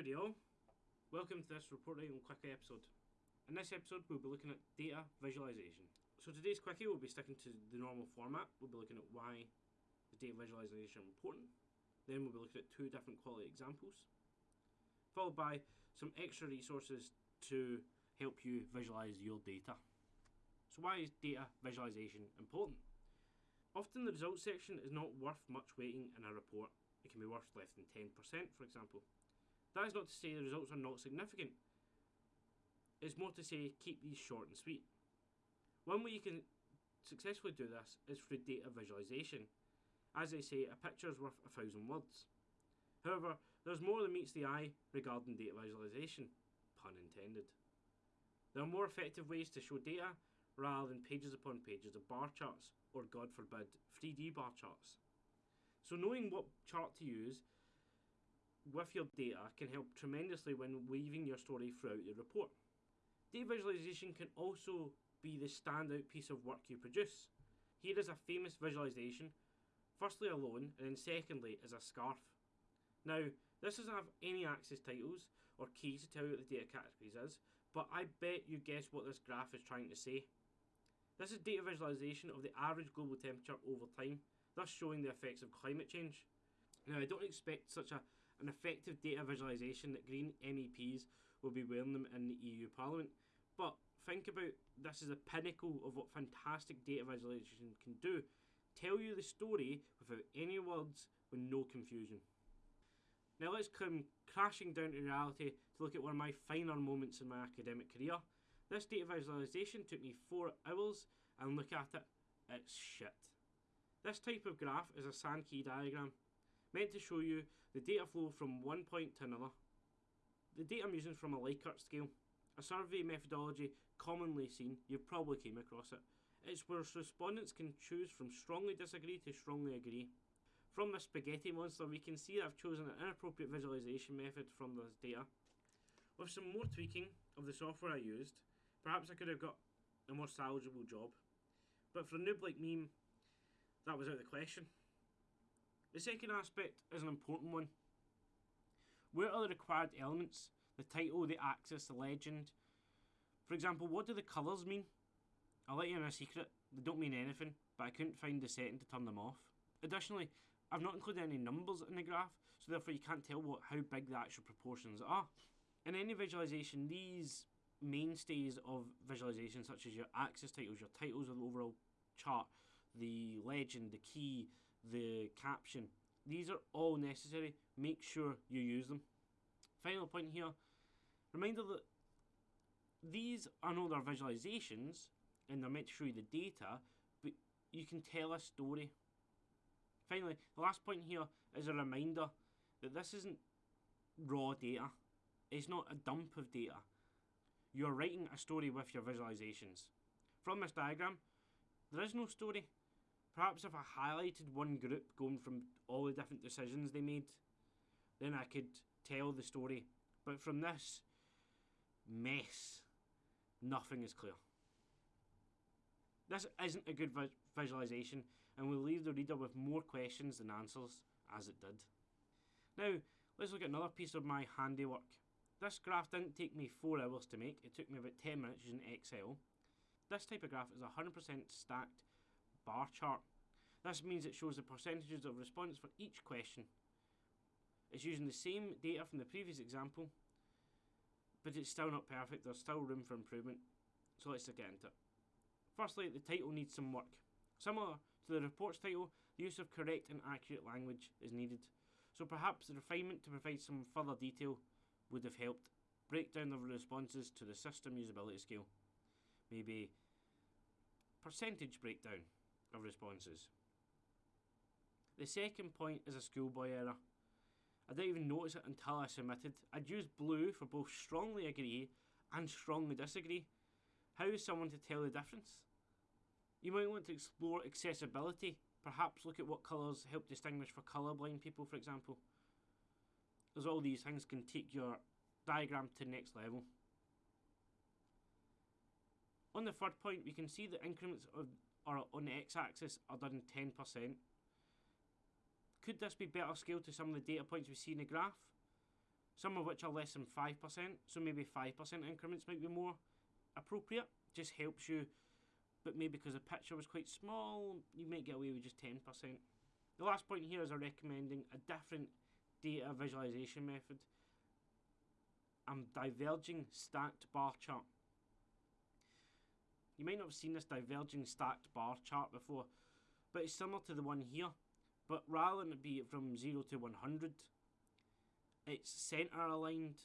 Howdy all, welcome to this Reporting on Quickie episode. In this episode we'll be looking at data visualization. So today's Quickie will be sticking to the normal format, we'll be looking at why is data visualization is important, then we'll be looking at two different quality examples, followed by some extra resources to help you visualize your data. So why is data visualization important? Often the results section is not worth much weighting in a report. It can be worth less than 10% for example. That is not to say the results are not significant. It's more to say keep these short and sweet. One way you can successfully do this is through data visualization. As they say, a picture is worth a thousand words. However, there's more than meets the eye regarding data visualization, pun intended. There are more effective ways to show data rather than pages upon pages of bar charts or, God forbid, 3D bar charts. So, knowing what chart to use with your data can help tremendously when weaving your story throughout your report. Data visualization can also be the standout piece of work you produce. Here is a famous visualization, firstly alone, and then secondly as a scarf. Now, this doesn't have any axis titles or keys to tell you what the data categories is, but I bet you guess what this graph is trying to say. This is data visualization of the average global temperature over time, thus showing the effects of climate change. Now, I don't expect such a an effective data visualization that Green MEPs will be wearing them in the EU Parliament. But think about this as a pinnacle of what fantastic data visualization can do. Tell you the story without any words with no confusion. Now let's come crashing down to reality to look at one of my finer moments in my academic career. This data visualization took me four hours and look at it, it's shit. This type of graph is a Sankey diagram meant to show you the data flow from one point to another. The data I'm using is from a Likert scale, a survey methodology commonly seen, you've probably came across it. It's where respondents can choose from strongly disagree to strongly agree. From the spaghetti monster we can see that I've chosen an inappropriate visualization method from this data. With some more tweaking of the software I used, perhaps I could have got a more salvageable job. But for a noob like me, that was out of the question. The second aspect is an important one. Where are the required elements? The title, the axis, the legend. For example, what do the colours mean? I'll let you in a secret, they don't mean anything, but I couldn't find the setting to turn them off. Additionally, I've not included any numbers in the graph, so therefore you can't tell what how big the actual proportions are. In any visualization, these mainstays of visualization, such as your axis titles, your titles of the overall chart, the legend, the key, the caption. These are all necessary. Make sure you use them. Final point here. Reminder that these are not their visualizations and they're meant to show you the data, but you can tell a story. Finally, the last point here is a reminder that this isn't raw data. It's not a dump of data. You're writing a story with your visualizations. From this diagram, there is no story. Perhaps if I highlighted one group going from all the different decisions they made, then I could tell the story. But from this mess, nothing is clear. This isn't a good vi visualization and will leave the reader with more questions than answers, as it did. Now, let's look at another piece of my handiwork. This graph didn't take me 4 hours to make, it took me about 10 minutes using Excel. This type of graph is 100% stacked bar chart. This means it shows the percentages of response for each question. It's using the same data from the previous example, but it's still not perfect, there's still room for improvement. So let's get into it. Firstly, the title needs some work. Similar to the report's title, the use of correct and accurate language is needed. So perhaps the refinement to provide some further detail would have helped break down the responses to the system usability scale. Maybe percentage breakdown of responses. The second point is a schoolboy error. I didn't even notice it until I submitted. I'd used blue for both strongly agree and strongly disagree. How is someone to tell the difference? You might want to explore accessibility. Perhaps look at what colours help distinguish for colourblind people, for example. As all these things can take your diagram to the next level. On the third point, we can see the increments of or on the x-axis are done 10%. Could this be better scaled to some of the data points we see in the graph? some of which are less than 5%, so maybe 5% increments might be more appropriate. Just helps you, but maybe because the picture was quite small, you might get away with just 10%. The last point here is I'm recommending a different data visualization method. I'm diverging stacked bar chart. You might not have seen this diverging stacked bar chart before, but it's similar to the one here. But rather than it be from 0 to 100, it's centre aligned.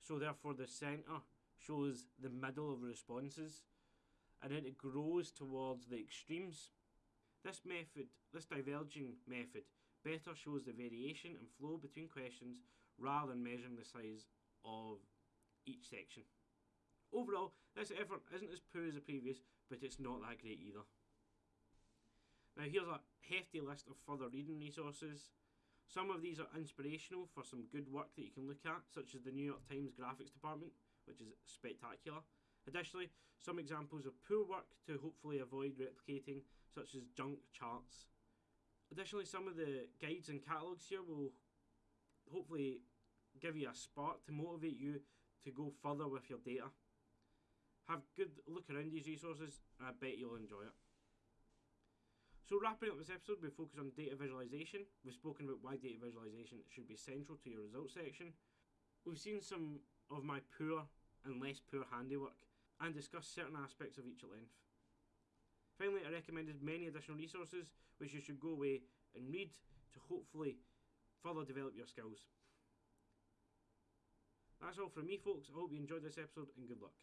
So therefore the centre shows the middle of responses and then it grows towards the extremes. This method, this diverging method, better shows the variation and flow between questions rather than measuring the size of each section. Overall, this effort isn't as poor as the previous, but it's not that great either. Now here's a hefty list of further reading resources. Some of these are inspirational for some good work that you can look at, such as the New York Times graphics department, which is spectacular. Additionally, some examples of poor work to hopefully avoid replicating, such as junk charts. Additionally, some of the guides and catalogues here will hopefully give you a spark to motivate you to go further with your data. Have a good look around these resources and I bet you'll enjoy it. So wrapping up this episode, we focus on data visualization. We've spoken about why data visualization should be central to your results section. We've seen some of my poor and less poor handiwork and discussed certain aspects of each at length. Finally, I recommended many additional resources which you should go away and read to hopefully further develop your skills. That's all from me, folks. I hope you enjoyed this episode and good luck.